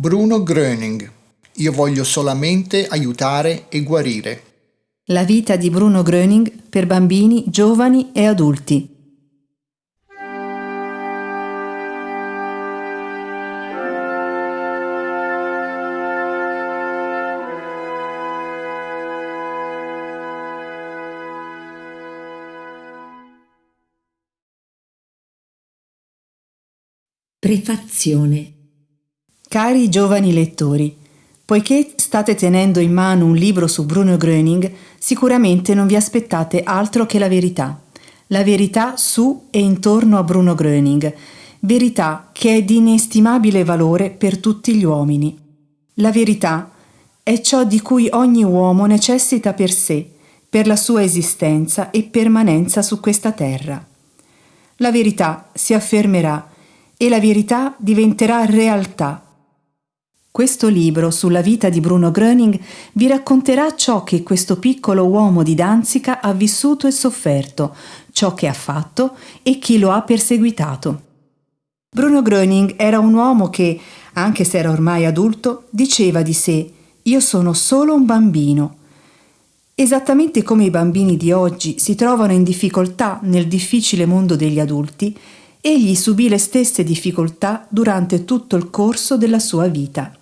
Bruno Gröning. Io voglio solamente aiutare e guarire. La vita di Bruno Gröning per bambini, giovani e adulti. Prefazione Cari giovani lettori, poiché state tenendo in mano un libro su Bruno Gröning, sicuramente non vi aspettate altro che la verità. La verità su e intorno a Bruno Gröning, verità che è di inestimabile valore per tutti gli uomini. La verità è ciò di cui ogni uomo necessita per sé, per la sua esistenza e permanenza su questa terra. La verità si affermerà e la verità diventerà realtà. Questo libro sulla vita di Bruno Gröning vi racconterà ciò che questo piccolo uomo di Danzica ha vissuto e sofferto, ciò che ha fatto e chi lo ha perseguitato. Bruno Gröning era un uomo che, anche se era ormai adulto, diceva di sé io sono solo un bambino. Esattamente come i bambini di oggi si trovano in difficoltà nel difficile mondo degli adulti, egli subì le stesse difficoltà durante tutto il corso della sua vita.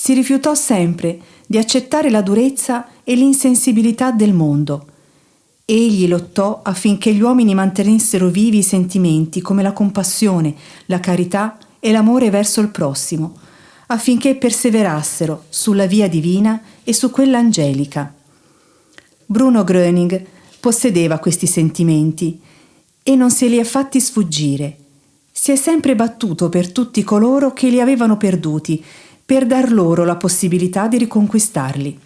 Si rifiutò sempre di accettare la durezza e l'insensibilità del mondo. Egli lottò affinché gli uomini mantenessero vivi i sentimenti come la compassione, la carità e l'amore verso il prossimo, affinché perseverassero sulla via divina e su quella angelica. Bruno Gröning possedeva questi sentimenti e non se li è fatti sfuggire. Si è sempre battuto per tutti coloro che li avevano perduti, per dar loro la possibilità di riconquistarli.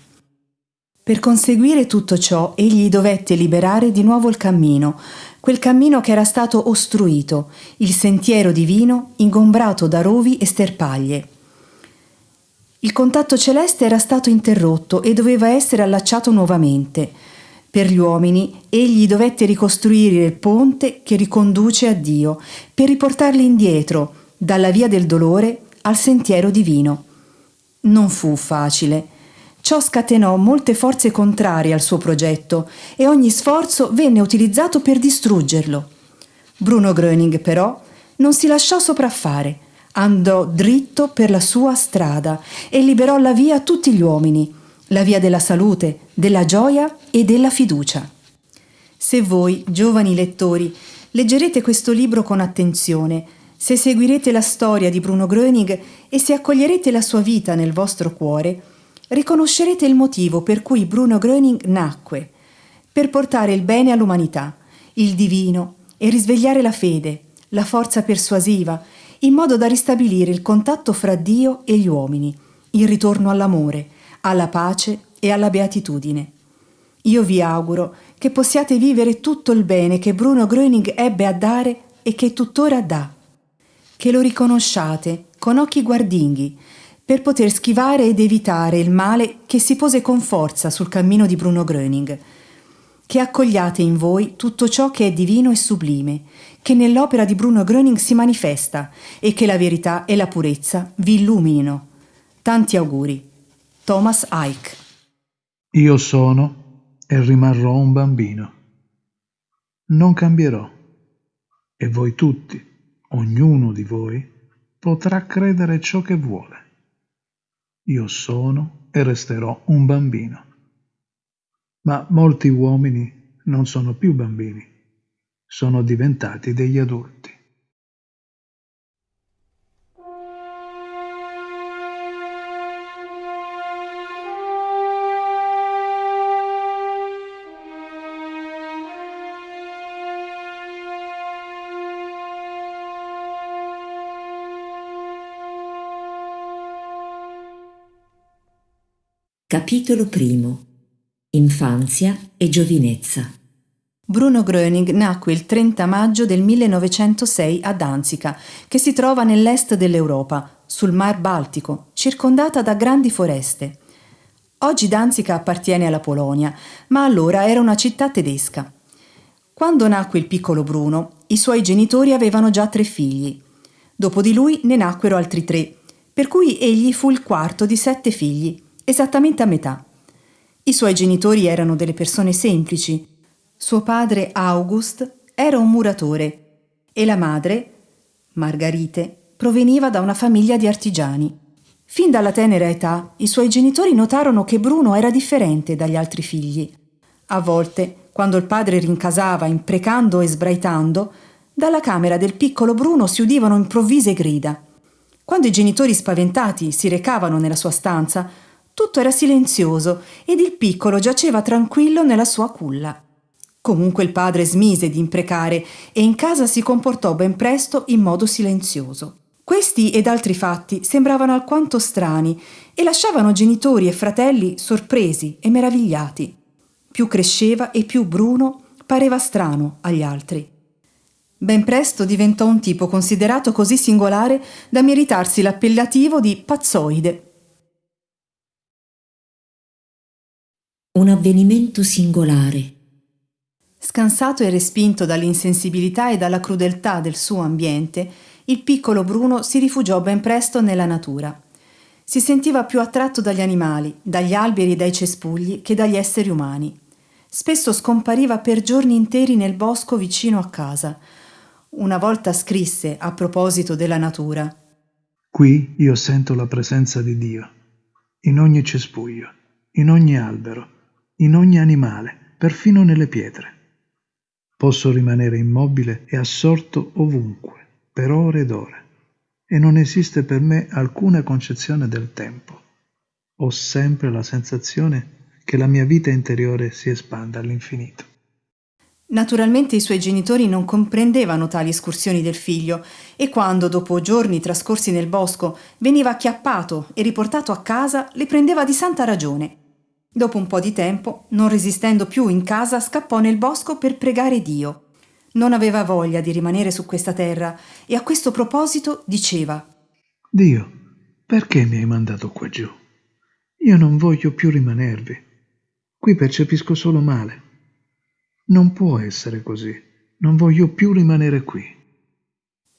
Per conseguire tutto ciò egli dovette liberare di nuovo il cammino, quel cammino che era stato ostruito, il sentiero divino ingombrato da rovi e sterpaglie. Il contatto celeste era stato interrotto e doveva essere allacciato nuovamente. Per gli uomini egli dovette ricostruire il ponte che riconduce a Dio, per riportarli indietro, dalla via del dolore al sentiero divino. Non fu facile. Ciò scatenò molte forze contrarie al suo progetto e ogni sforzo venne utilizzato per distruggerlo. Bruno Gröning però non si lasciò sopraffare, andò dritto per la sua strada e liberò la via a tutti gli uomini la via della salute, della gioia e della fiducia. Se voi, giovani lettori, leggerete questo libro con attenzione, se seguirete la storia di Bruno Gröning e se accoglierete la sua vita nel vostro cuore, riconoscerete il motivo per cui Bruno Gröning nacque, per portare il bene all'umanità, il divino e risvegliare la fede, la forza persuasiva, in modo da ristabilire il contatto fra Dio e gli uomini, il ritorno all'amore, alla pace e alla beatitudine. Io vi auguro che possiate vivere tutto il bene che Bruno Gröning ebbe a dare e che tuttora dà, che lo riconosciate con occhi guardinghi per poter schivare ed evitare il male che si pose con forza sul cammino di Bruno Gröning, che accogliate in voi tutto ciò che è divino e sublime, che nell'opera di Bruno Gröning si manifesta e che la verità e la purezza vi illuminino. Tanti auguri. Thomas Ike. Io sono e rimarrò un bambino. Non cambierò e voi tutti, ognuno di voi, potrà credere ciò che vuole. Io sono e resterò un bambino. Ma molti uomini non sono più bambini, sono diventati degli adulti. Capitolo primo Infanzia e giovinezza Bruno Gröning nacque il 30 maggio del 1906 a Danzica, che si trova nell'est dell'Europa, sul Mar Baltico, circondata da grandi foreste. Oggi Danzica appartiene alla Polonia, ma allora era una città tedesca. Quando nacque il piccolo Bruno, i suoi genitori avevano già tre figli. Dopo di lui ne nacquero altri tre, per cui egli fu il quarto di sette figli, esattamente a metà. I suoi genitori erano delle persone semplici. Suo padre August era un muratore e la madre, Margarite, proveniva da una famiglia di artigiani. Fin dalla tenera età i suoi genitori notarono che Bruno era differente dagli altri figli. A volte, quando il padre rincasava imprecando e sbraitando, dalla camera del piccolo Bruno si udivano improvvise grida. Quando i genitori spaventati si recavano nella sua stanza, tutto era silenzioso ed il piccolo giaceva tranquillo nella sua culla. Comunque il padre smise di imprecare e in casa si comportò ben presto in modo silenzioso. Questi ed altri fatti sembravano alquanto strani e lasciavano genitori e fratelli sorpresi e meravigliati. Più cresceva e più Bruno pareva strano agli altri. Ben presto diventò un tipo considerato così singolare da meritarsi l'appellativo di pazzoide. Un avvenimento singolare. Scansato e respinto dall'insensibilità e dalla crudeltà del suo ambiente, il piccolo Bruno si rifugiò ben presto nella natura. Si sentiva più attratto dagli animali, dagli alberi e dai cespugli che dagli esseri umani. Spesso scompariva per giorni interi nel bosco vicino a casa, una volta scrisse a proposito della natura. Qui io sento la presenza di Dio, in ogni cespuglio, in ogni albero, in ogni animale, perfino nelle pietre. Posso rimanere immobile e assorto ovunque, per ore ed ore, e non esiste per me alcuna concezione del tempo. Ho sempre la sensazione che la mia vita interiore si espanda all'infinito. Naturalmente i suoi genitori non comprendevano tali escursioni del figlio e quando, dopo giorni trascorsi nel bosco, veniva acchiappato e riportato a casa, le prendeva di santa ragione. Dopo un po' di tempo, non resistendo più in casa, scappò nel bosco per pregare Dio. Non aveva voglia di rimanere su questa terra e a questo proposito diceva Dio, perché mi hai mandato qua giù? Io non voglio più rimanervi. Qui percepisco solo male. Non può essere così. Non voglio più rimanere qui.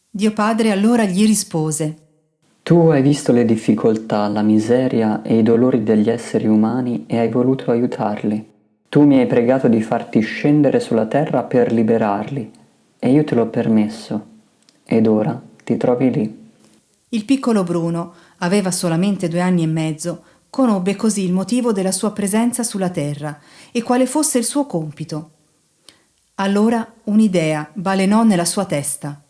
Dio Padre allora gli rispose Tu hai visto le difficoltà, la miseria e i dolori degli esseri umani e hai voluto aiutarli. Tu mi hai pregato di farti scendere sulla terra per liberarli e io te l'ho permesso. Ed ora ti trovi lì. Il piccolo Bruno aveva solamente due anni e mezzo, conobbe così il motivo della sua presenza sulla terra e quale fosse il suo compito. Allora un'idea balenò nella sua testa.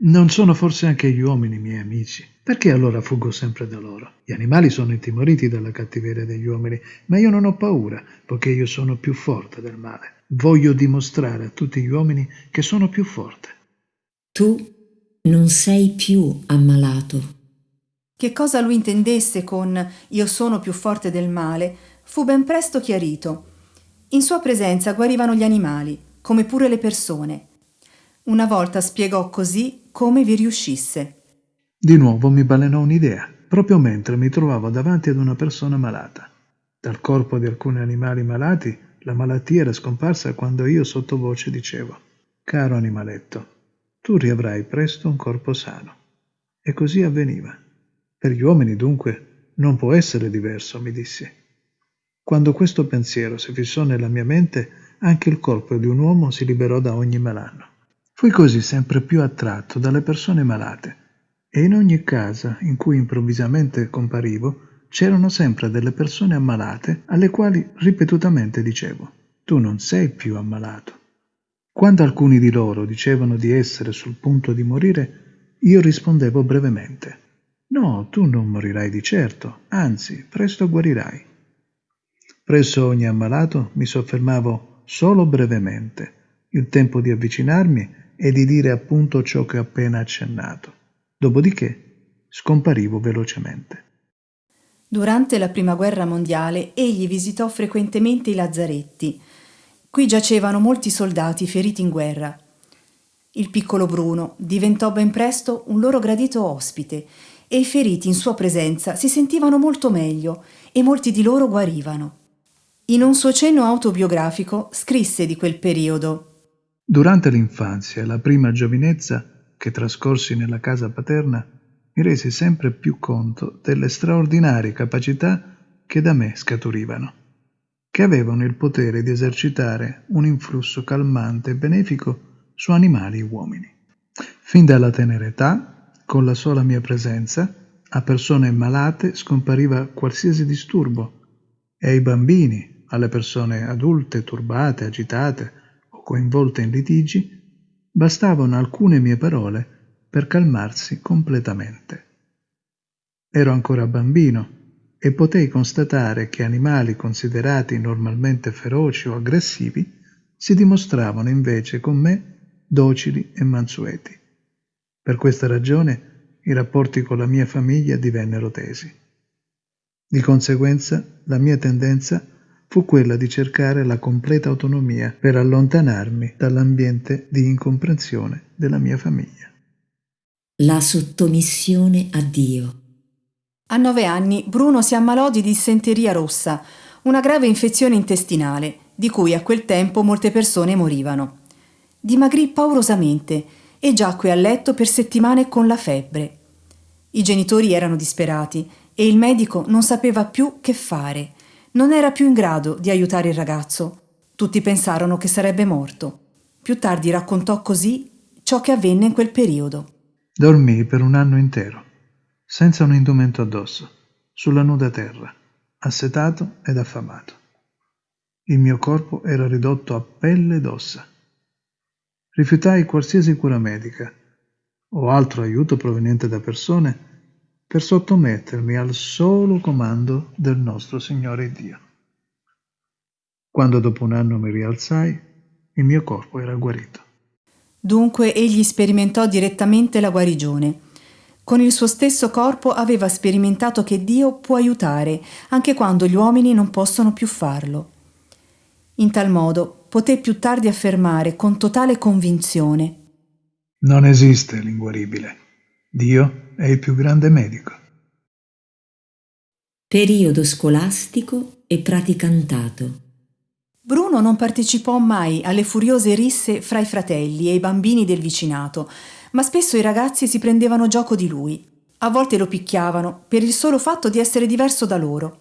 Non sono forse anche gli uomini miei amici? Perché allora fuggo sempre da loro? Gli animali sono intimoriti dalla cattiveria degli uomini, ma io non ho paura, poiché io sono più forte del male. Voglio dimostrare a tutti gli uomini che sono più forte. Tu non sei più ammalato. Che cosa lui intendesse con io sono più forte del male fu ben presto chiarito. In sua presenza guarivano gli animali, come pure le persone. Una volta spiegò così come vi riuscisse. Di nuovo mi balenò un'idea, proprio mentre mi trovavo davanti ad una persona malata. Dal corpo di alcuni animali malati la malattia era scomparsa quando io sottovoce dicevo Caro animaletto, tu riavrai presto un corpo sano. E così avveniva. Per gli uomini dunque non può essere diverso, mi dissi. Quando questo pensiero si fissò nella mia mente, anche il corpo di un uomo si liberò da ogni malanno. Fui così sempre più attratto dalle persone malate e in ogni casa in cui improvvisamente comparivo c'erano sempre delle persone ammalate alle quali ripetutamente dicevo tu non sei più ammalato. Quando alcuni di loro dicevano di essere sul punto di morire, io rispondevo brevemente no, tu non morirai di certo, anzi, presto guarirai. Presso ogni ammalato mi soffermavo solo brevemente, il tempo di avvicinarmi e di dire appunto ciò che ho appena accennato. Dopodiché scomparivo velocemente. Durante la Prima Guerra Mondiale egli visitò frequentemente i lazzaretti. Qui giacevano molti soldati feriti in guerra. Il piccolo Bruno diventò ben presto un loro gradito ospite e i feriti in sua presenza si sentivano molto meglio e molti di loro guarivano. In un suo cenno autobiografico scrisse di quel periodo. Durante l'infanzia e la prima giovinezza che trascorsi nella casa paterna, mi resi sempre più conto delle straordinarie capacità che da me scaturivano, che avevano il potere di esercitare un influsso calmante e benefico su animali e uomini. Fin dalla tenera età, con la sola mia presenza, a persone malate scompariva qualsiasi disturbo e ai bambini, alle persone adulte, turbate, agitate o coinvolte in litigi, bastavano alcune mie parole per calmarsi completamente. Ero ancora bambino e potei constatare che animali considerati normalmente feroci o aggressivi si dimostravano invece con me docili e mansueti. Per questa ragione i rapporti con la mia famiglia divennero tesi. Di conseguenza la mia tendenza fu quella di cercare la completa autonomia per allontanarmi dall'ambiente di incomprensione della mia famiglia. La sottomissione a Dio. A nove anni Bruno si ammalò di dissenteria rossa, una grave infezione intestinale, di cui a quel tempo molte persone morivano. Dimagrì paurosamente e giacque a letto per settimane con la febbre. I genitori erano disperati e il medico non sapeva più che fare. Non era più in grado di aiutare il ragazzo. Tutti pensarono che sarebbe morto. Più tardi raccontò così ciò che avvenne in quel periodo. Dormii per un anno intero, senza un indumento addosso, sulla nuda terra, assetato ed affamato. Il mio corpo era ridotto a pelle ed ossa. Rifiutai qualsiasi cura medica o altro aiuto proveniente da persone per sottomettermi al solo comando del nostro Signore Dio. Quando dopo un anno mi rialzai, il mio corpo era guarito. Dunque egli sperimentò direttamente la guarigione. Con il suo stesso corpo aveva sperimentato che Dio può aiutare anche quando gli uomini non possono più farlo. In tal modo poté più tardi affermare con totale convinzione Non esiste l'inguaribile. Dio è il più grande medico. Periodo scolastico e praticantato. Bruno non partecipò mai alle furiose risse fra i fratelli e i bambini del vicinato, ma spesso i ragazzi si prendevano gioco di lui. A volte lo picchiavano per il solo fatto di essere diverso da loro.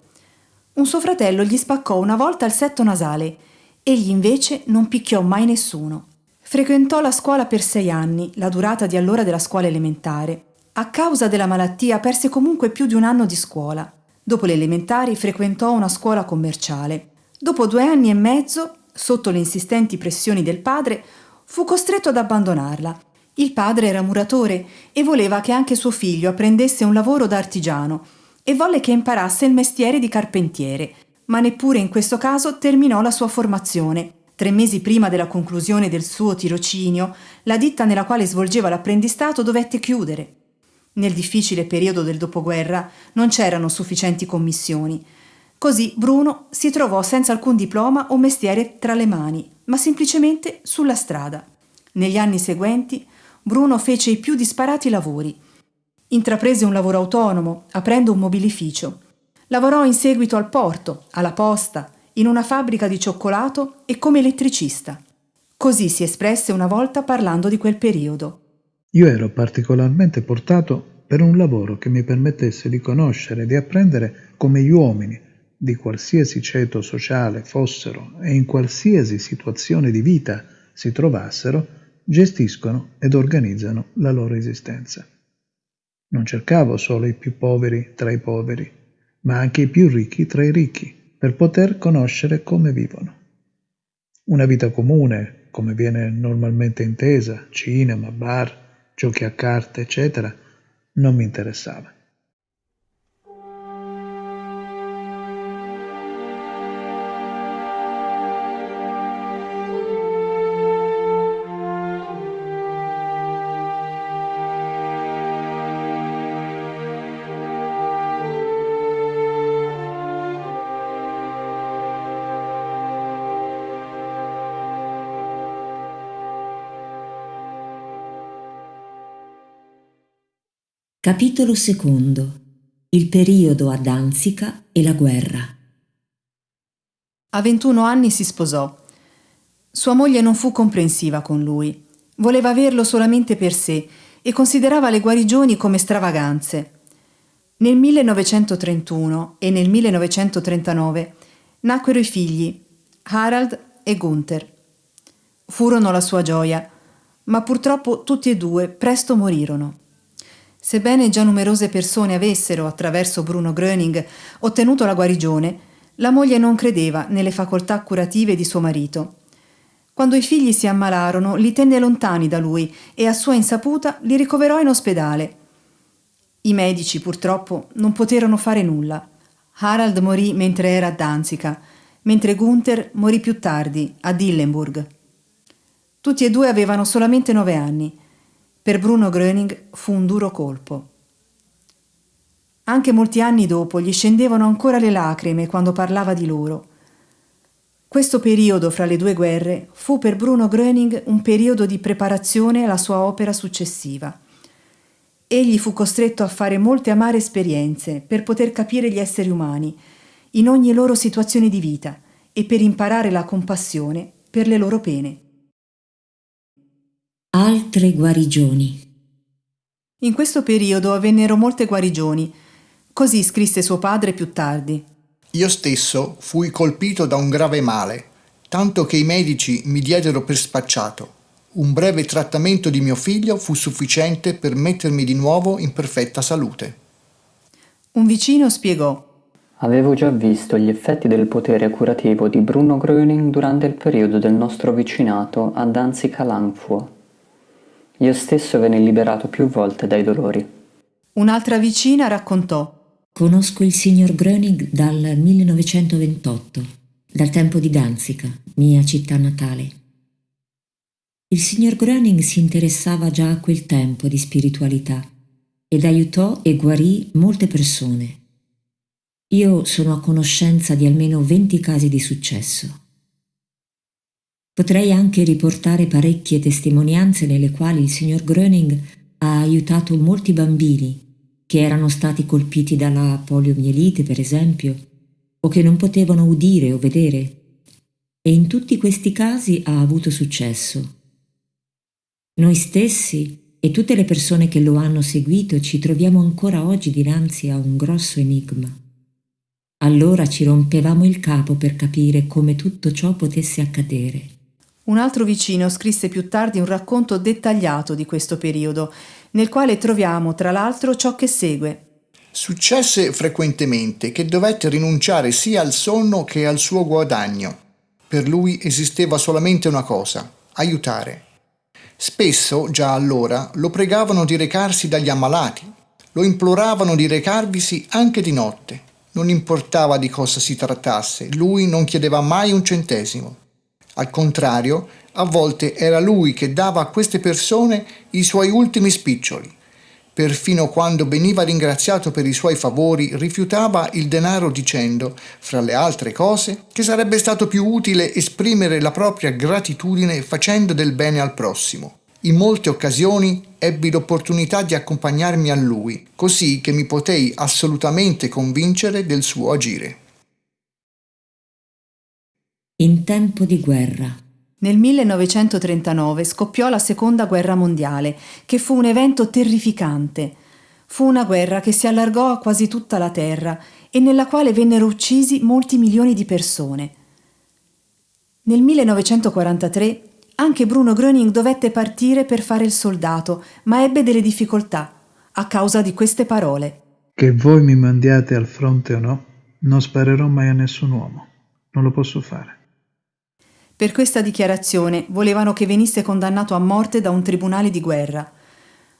Un suo fratello gli spaccò una volta il setto nasale Egli invece non picchiò mai nessuno. Frequentò la scuola per sei anni, la durata di allora della scuola elementare. A causa della malattia perse comunque più di un anno di scuola. Dopo le elementari frequentò una scuola commerciale. Dopo due anni e mezzo, sotto le insistenti pressioni del padre, fu costretto ad abbandonarla. Il padre era muratore e voleva che anche suo figlio apprendesse un lavoro da artigiano e volle che imparasse il mestiere di carpentiere ma neppure in questo caso terminò la sua formazione. Tre mesi prima della conclusione del suo tirocinio, la ditta nella quale svolgeva l'apprendistato dovette chiudere. Nel difficile periodo del dopoguerra non c'erano sufficienti commissioni. Così Bruno si trovò senza alcun diploma o mestiere tra le mani, ma semplicemente sulla strada. Negli anni seguenti Bruno fece i più disparati lavori. Intraprese un lavoro autonomo, aprendo un mobilificio. Lavorò in seguito al porto, alla posta, in una fabbrica di cioccolato e come elettricista. Così si espresse una volta parlando di quel periodo. Io ero particolarmente portato per un lavoro che mi permettesse di conoscere e di apprendere come gli uomini, di qualsiasi ceto sociale fossero e in qualsiasi situazione di vita si trovassero, gestiscono ed organizzano la loro esistenza. Non cercavo solo i più poveri tra i poveri, ma anche i più ricchi tra i ricchi, per poter conoscere come vivono. Una vita comune, come viene normalmente intesa, cinema, bar, giochi a carte, eccetera, non mi interessava. Capitolo secondo. Il periodo a Danzica e la guerra. A 21 anni si sposò. Sua moglie non fu comprensiva con lui. Voleva averlo solamente per sé e considerava le guarigioni come stravaganze. Nel 1931 e nel 1939 nacquero i figli Harald e Gunther. Furono la sua gioia, ma purtroppo tutti e due presto morirono. Sebbene già numerose persone avessero, attraverso Bruno Gröning, ottenuto la guarigione, la moglie non credeva nelle facoltà curative di suo marito. Quando i figli si ammalarono, li tenne lontani da lui e a sua insaputa li ricoverò in ospedale. I medici, purtroppo, non poterono fare nulla. Harald morì mentre era a Danzica, mentre Gunther morì più tardi, a Dillenburg. Tutti e due avevano solamente nove anni. Per Bruno Gröning fu un duro colpo. Anche molti anni dopo gli scendevano ancora le lacrime quando parlava di loro. Questo periodo fra le due guerre fu per Bruno Gröning un periodo di preparazione alla sua opera successiva. Egli fu costretto a fare molte amare esperienze per poter capire gli esseri umani in ogni loro situazione di vita e per imparare la compassione per le loro pene. Altre guarigioni. In questo periodo avvennero molte guarigioni. Così scrisse suo padre più tardi. Io stesso fui colpito da un grave male, tanto che i medici mi diedero per spacciato. Un breve trattamento di mio figlio fu sufficiente per mettermi di nuovo in perfetta salute. Un vicino spiegò Avevo già visto gli effetti del potere curativo di Bruno Gröning durante il periodo del nostro vicinato a Danzica-Langfuhr. Io stesso venne liberato più volte dai dolori. Un'altra vicina raccontò Conosco il signor Gröning dal 1928, dal tempo di Danzica, mia città natale. Il signor Gröning si interessava già a quel tempo di spiritualità ed aiutò e guarì molte persone. Io sono a conoscenza di almeno 20 casi di successo. Potrei anche riportare parecchie testimonianze nelle quali il signor Gröning ha aiutato molti bambini che erano stati colpiti dalla poliomielite, per esempio, o che non potevano udire o vedere, e in tutti questi casi ha avuto successo. Noi stessi e tutte le persone che lo hanno seguito ci troviamo ancora oggi dinanzi a un grosso enigma. Allora ci rompevamo il capo per capire come tutto ciò potesse accadere. Un altro vicino scrisse più tardi un racconto dettagliato di questo periodo, nel quale troviamo tra l'altro ciò che segue. Successe frequentemente che dovette rinunciare sia al sonno che al suo guadagno. Per lui esisteva solamente una cosa, aiutare. Spesso, già allora, lo pregavano di recarsi dagli ammalati, lo imploravano di recarvisi anche di notte. Non importava di cosa si trattasse, lui non chiedeva mai un centesimo. Al contrario, a volte era lui che dava a queste persone i suoi ultimi spiccioli. Perfino quando veniva ringraziato per i suoi favori, rifiutava il denaro dicendo, fra le altre cose, che sarebbe stato più utile esprimere la propria gratitudine facendo del bene al prossimo. In molte occasioni ebbi l'opportunità di accompagnarmi a lui, così che mi potei assolutamente convincere del suo agire. In tempo di guerra. Nel 1939 scoppiò la seconda guerra mondiale, che fu un evento terrificante. Fu una guerra che si allargò a quasi tutta la terra e nella quale vennero uccisi molti milioni di persone. Nel 1943 anche Bruno Gröning dovette partire per fare il soldato, ma ebbe delle difficoltà a causa di queste parole. Che voi mi mandiate al fronte o no, non sparerò mai a nessun uomo. Non lo posso fare. Per questa dichiarazione volevano che venisse condannato a morte da un tribunale di guerra.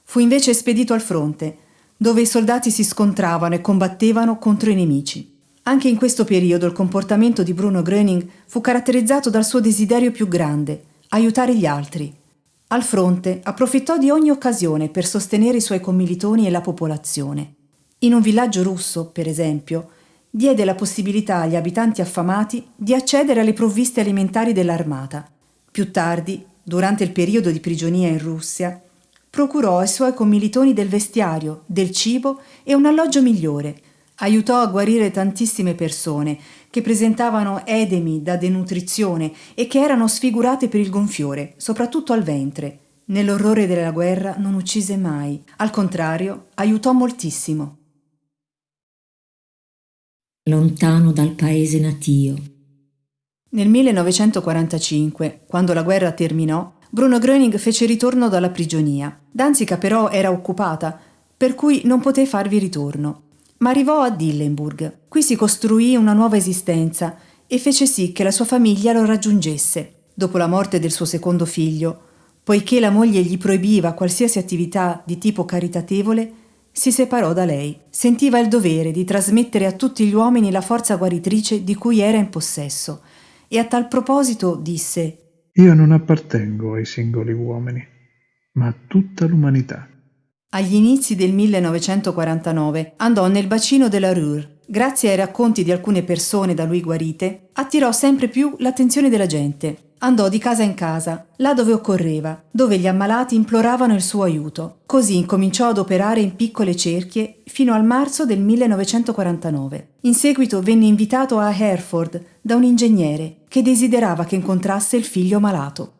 Fu invece spedito al fronte, dove i soldati si scontravano e combattevano contro i nemici. Anche in questo periodo il comportamento di Bruno Gröning fu caratterizzato dal suo desiderio più grande, aiutare gli altri. Al fronte approfittò di ogni occasione per sostenere i suoi commilitoni e la popolazione. In un villaggio russo, per esempio, diede la possibilità agli abitanti affamati di accedere alle provviste alimentari dell'armata. Più tardi, durante il periodo di prigionia in Russia, procurò ai suoi commilitoni del vestiario, del cibo e un alloggio migliore. Aiutò a guarire tantissime persone che presentavano edemi da denutrizione e che erano sfigurate per il gonfiore, soprattutto al ventre. Nell'orrore della guerra non uccise mai, al contrario, aiutò moltissimo. Lontano dal paese natio. Nel 1945, quando la guerra terminò, Bruno Gröning fece ritorno dalla prigionia. Danzica però era occupata, per cui non poté farvi ritorno. Ma arrivò a Dillenburg. Qui si costruì una nuova esistenza e fece sì che la sua famiglia lo raggiungesse. Dopo la morte del suo secondo figlio, Poiché la moglie gli proibiva qualsiasi attività di tipo caritatevole, si separò da lei. Sentiva il dovere di trasmettere a tutti gli uomini la forza guaritrice di cui era in possesso e a tal proposito disse Io non appartengo ai singoli uomini, ma a tutta l'umanità. Agli inizi del 1949 andò nel bacino della Ruhr. Grazie ai racconti di alcune persone da lui guarite, attirò sempre più l'attenzione della gente andò di casa in casa, là dove occorreva, dove gli ammalati imploravano il suo aiuto. Così incominciò ad operare in piccole cerchie fino al marzo del 1949. In seguito venne invitato a Hereford da un ingegnere che desiderava che incontrasse il figlio malato.